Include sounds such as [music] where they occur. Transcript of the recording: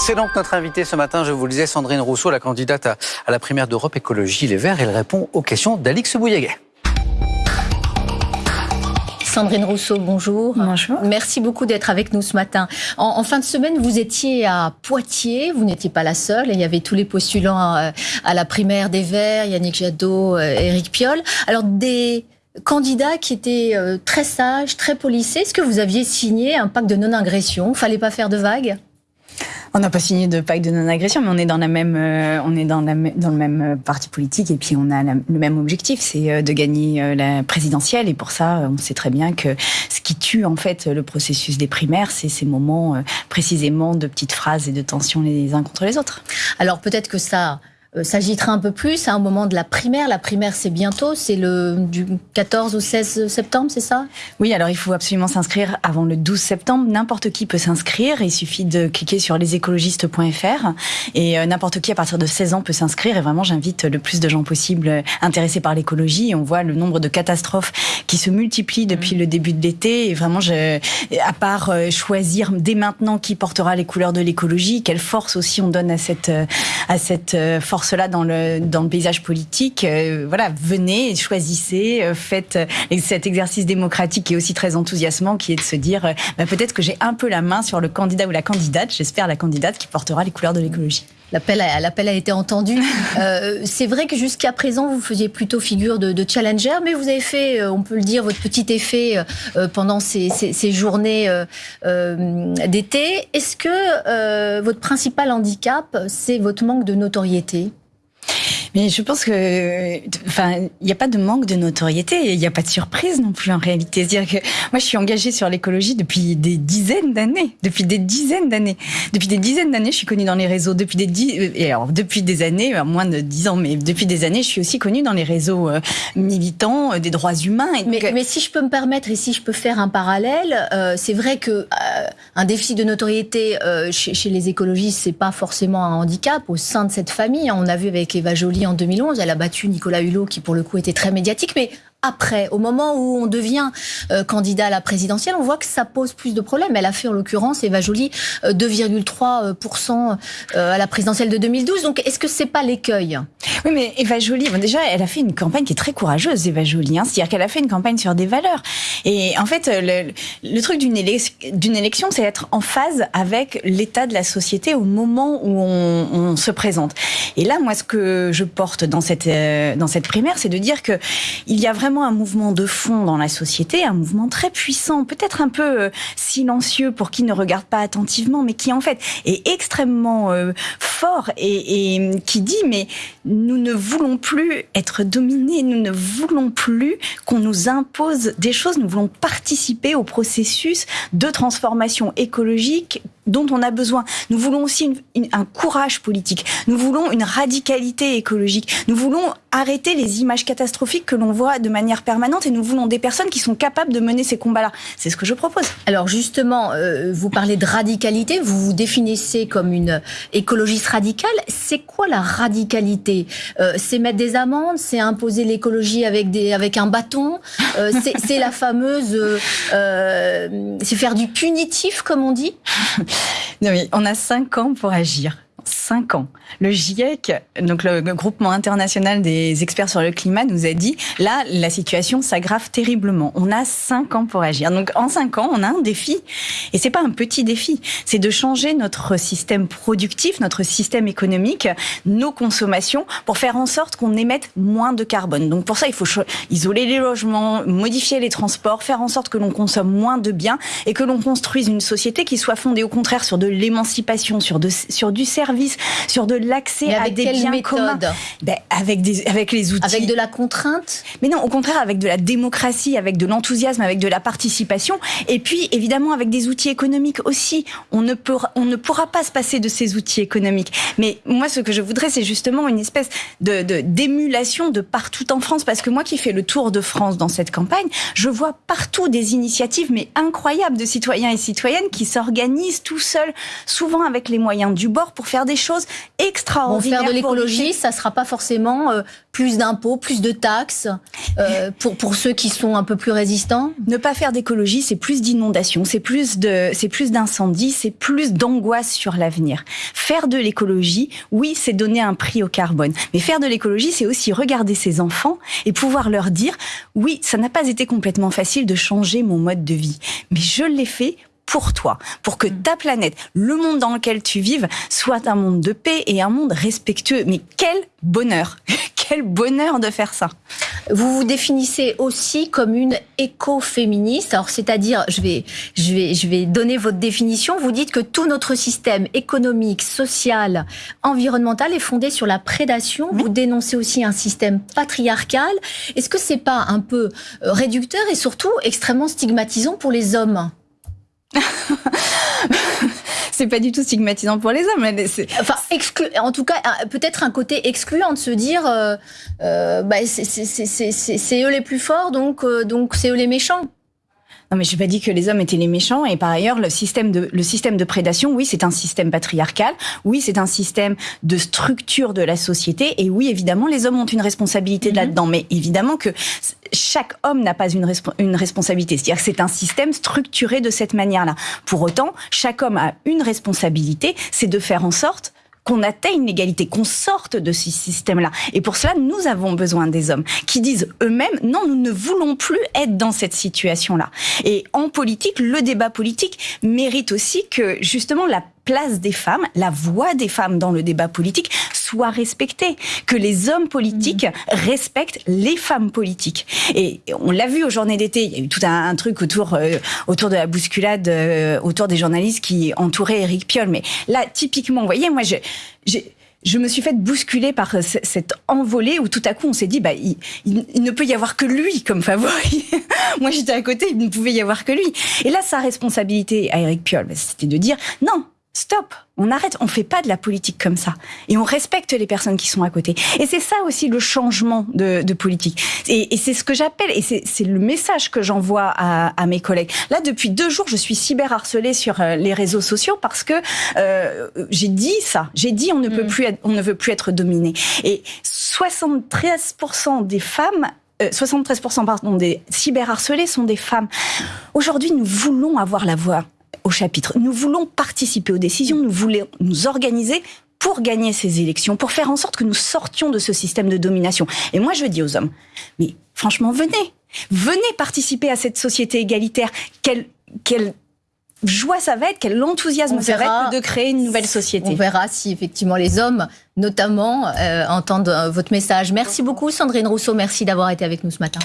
C'est donc notre invitée ce matin, je vous le disais, Sandrine Rousseau, la candidate à, la primaire d'Europe Écologie Les Verts. Elle répond aux questions d'Alix Bouilléguet. Sandrine Rousseau, bonjour. Bonjour. Merci beaucoup d'être avec nous ce matin. En, fin de semaine, vous étiez à Poitiers, vous n'étiez pas la seule, il y avait tous les postulants euh, à, la primaire des Verts, Yannick Jadot, euh, Éric Piolle. Alors, des candidats qui étaient euh, très sages, très polissés, est-ce que vous aviez signé un pacte de non-agression? Fallait pas faire de vagues? On n'a pas signé de pacte de non-agression, mais on est dans la même, euh, on est dans, la, dans le même euh, parti politique et puis on a le même objectif, c'est euh, de gagner la présidentielle. Et pour ça, on sait très bien que ce qui tue en fait le processus des primaires, c'est ces moments précisément de petites phrases et de tensions les uns contre les autres. Alors peut-être que ça euh, s'agitera un peu plus à un moment de la primaire. La primaire, c'est bientôt, c'est le du 14 au 16 septembre, c'est ça? Oui, alors il faut absolument s'inscrire avant le 12 septembre. N'importe qui peut s'inscrire. Il suffit de cliquer sur lesécologistes.fr et euh, n'importe qui à partir de 16 ans peut s'inscrire. Et vraiment, j'invite le plus de gens possible intéressés par l'écologie. On voit le nombre de catastrophes qui se multiplient depuis le début de l'été. Et vraiment, je, à part euh, choisir dès maintenant qui portera les couleurs de l'écologie, quelle force aussi on donne à cette à cette force cela dans le, dans le paysage politique. Euh, voilà, venez, choisissez, euh, faites euh, cet exercice démocratique qui est aussi très enthousiasmant, qui est de se dire bah, peut-être que j'ai un peu la main sur le candidat ou la candidate, j'espère la candidate qui portera les couleurs de l'écologie. L'appel a, l'appel a été entendu. [laughs] c'est vrai que jusqu'à présent, vous faisiez plutôt figure de, challenger, mais vous avez fait, on peut le dire, votre petit effet pendant ces, ces journées d'été. Est-ce que votre principal handicap, c'est votre manque de notoriété? Mais je pense que, enfin, il n'y a pas de manque de notoriété, il n'y a pas de surprise non plus en réalité. C'est-à-dire que moi, je suis engagée sur l'écologie depuis des dizaines d'années, depuis des dizaines d'années, depuis des dizaines d'années, je suis connue dans les réseaux. Depuis des et alors depuis des années, moins de dix ans, mais depuis des années, je suis aussi connue dans les réseaux euh, militants euh, des droits humains. mais, mais, si je peux me permettre et si je peux faire un parallèle, euh, c'est vrai que un déficit de notoriété chez, chez, les écologistes, c'est pas forcément un handicap au sein de cette famille. On a vu avec Eva Jolie en 2011. Elle a battu Nicolas Hulot, qui pour le coup était très médiatique. Mais après, au moment où on devient euh, candidat à la présidentielle, on voit que ça pose plus de problèmes. Elle a fait en l'occurrence, Eva Joly, 2,3% euh, à la présidentielle de 2012. Donc est-ce que c'est pas l'écueil? Oui, mais Eva Joly, déjà, elle a fait une campagne qui est très courageuse, Eva Joly. Hein. C'est-à-dire qu'elle a fait une campagne sur des valeurs. Et en fait, le, truc d'une élection, c'est être en phase avec l'état de la société au moment où on, se présente. Et là, moi, ce que je porte dans cette, euh, dans cette primaire, c'est de dire que il y a vraiment un mouvement de fond dans la société, un mouvement très puissant, peut-être un peu euh, silencieux pour qui ne regarde pas attentivement, mais qui en fait est extrêmement euh, fort et, et qui dit mais nous ne voulons plus être dominés, nous ne voulons plus qu'on nous impose des choses, nous voulons participer au processus de transformation écologique dont on a besoin. Nous voulons aussi un courage politique. Nous voulons une radicalité écologique. Nous voulons arrêter les images catastrophiques que l'on voit de manière permanente et nous voulons des personnes qui sont capables de mener ces combats-là. C'est ce que je propose. Alors justement, euh, vous parlez de radicalité, vous vous définissez comme une écologiste radicale. C'est quoi la radicalité? Euh, C'est mettre des amendes, c'est imposer l'écologie avec, des, avec un bâton, euh, c'est la fameuse... c'est faire du punitif, comme on dit? [laughs] non, mais on a cinq ans pour agir. Cinq ans. Le GIEC, donc le groupement international des experts sur le climat, nous a dit là, la situation s'aggrave terriblement. On a cinq ans pour agir. Donc en cinq ans, on a un défi, et c'est pas un petit défi. C'est de changer notre système productif, notre système économique, nos consommations, pour faire en sorte qu'on émette moins de carbone. Donc pour ça, il faut isoler les logements, modifier les transports, faire en sorte que l'on consomme moins de biens et que l'on construise une société qui soit fondée au contraire sur de l'émancipation, sur du service, sur de l'accès à des biens méthode communs. Ben, avec, des, avec les outils. Avec de la contrainte? Mais non, au contraire, avec de la démocratie, avec de l'enthousiasme, avec de la participation. Et puis, évidemment, avec des outils économiques aussi. On ne, peut, on ne pourra pas se passer de ces outils économiques. Mais moi, ce que je voudrais, c'est justement une espèce de d'émulation de, partout en France. Parce que moi qui fais le tour de France dans cette campagne, je vois partout des initiatives, mais incroyables, de citoyens et citoyennes qui s'organisent tout seuls, souvent avec les moyens du bord, pour faire des choses choses extraordinaires. faire de l'écologie, ça sera pas forcément euh, plus d'impôts, plus de taxes euh, [laughs] pour pour ceux qui sont un peu plus résistants. Ne pas faire d'écologie, c'est plus d'inondations, c'est plus de, c'est plus d'incendies, c'est plus d'angoisse sur l'avenir. Faire de l'écologie, oui, c'est donner un prix au carbone, mais faire de l'écologie, c'est aussi regarder ses enfants et pouvoir leur dire, oui, ça n'a pas été complètement facile de changer mon mode de vie, mais je l'ai fait pour toi, pour que ta planète, le monde dans lequel tu vives, soit un monde de paix et un monde respectueux. Mais quel bonheur [laughs] Quel bonheur de faire ça Vous vous définissez aussi comme une écoféministe. Alors, c'est-à-dire, je vais, je vais, je vais donner votre définition. Vous dites que tout notre système économique, social, environnemental est fondé sur la prédation. Vous dénoncez aussi un système patriarcal. Est-ce que c'est pas un peu euh, réducteur et surtout extrêmement stigmatisant pour les hommes? [laughs] c'est pas du tout stigmatisant pour les hommes. Enfin, en tout cas, peut-être un côté excluant de se dire, euh, euh, bah, c'est eux les plus forts, donc euh, donc c'est eux les méchants. Non, mais je n'ai pas dit que les hommes étaient les méchants. Et par ailleurs, le système de, le système de prédation, oui, c'est un système patriarcal. Oui, c'est un système de structure de la société. Et oui, évidemment, les hommes ont une responsabilité mm-hmm. là-dedans. Mais évidemment que chaque homme n'a pas une, une responsabilité. C'est-à-dire que c'est un système structuré de cette manière-là. Pour autant, chaque homme a une responsabilité, c'est de faire en sorte qu'on atteigne l'égalité, qu'on sorte de ce système-là. Et pour cela, nous avons besoin des hommes qui disent eux-mêmes, non, nous ne voulons plus être dans cette situation-là. Et en politique, le débat politique mérite aussi que justement la place des femmes, la voix des femmes dans le débat politique soit respectée, que les hommes politiques mmh. respectent les femmes politiques. Et on l'a vu aux journées d'été, il y a eu tout un, truc autour euh, autour de la bousculade, euh, autour des journalistes qui entouraient Eric Piolle. Mais là, typiquement, vous voyez, moi, j'ai je me suis fait bousculer par cette envolée où tout à coup on s'est dit bah il, ne peut y avoir que lui comme favori. [laughs] Moi j'étais à côté, il ne pouvait y avoir que lui. Et là sa responsabilité à Eric Piolle, c'était de dire non, stop, on arrête, on fait pas de la politique comme ça. Et on respecte les personnes qui sont à côté. Et c'est ça aussi le changement de, politique. Et, c'est ce que j'appelle, et c'est le message que j'envoie à, mes collègues. Là, depuis deux jours, je suis cyberharcelée sur euh, les réseaux sociaux parce que euh, j'ai dit ça. J'ai dit on ne peut mm. plus, on ne veut plus être dominé. Et 73% des femmes 73% euh, pardon, des cyberharcelés sont des femmes. Aujourd'hui, nous voulons avoir la voix au chapitre. Nous voulons participer aux décisions, nous voulons nous organiser pour gagner ces élections, pour faire en sorte que nous sortions de ce système de domination. Et moi, je dis aux hommes, mais franchement, venez, venez participer à cette société égalitaire. Quelle, quelle joie ça va être, quel enthousiasme ça va être de créer une nouvelle société. On verra si effectivement les hommes, notamment, euh, entendent euh, votre message. Merci beaucoup, Sandrine Rousseau. Merci d'avoir été avec nous ce matin.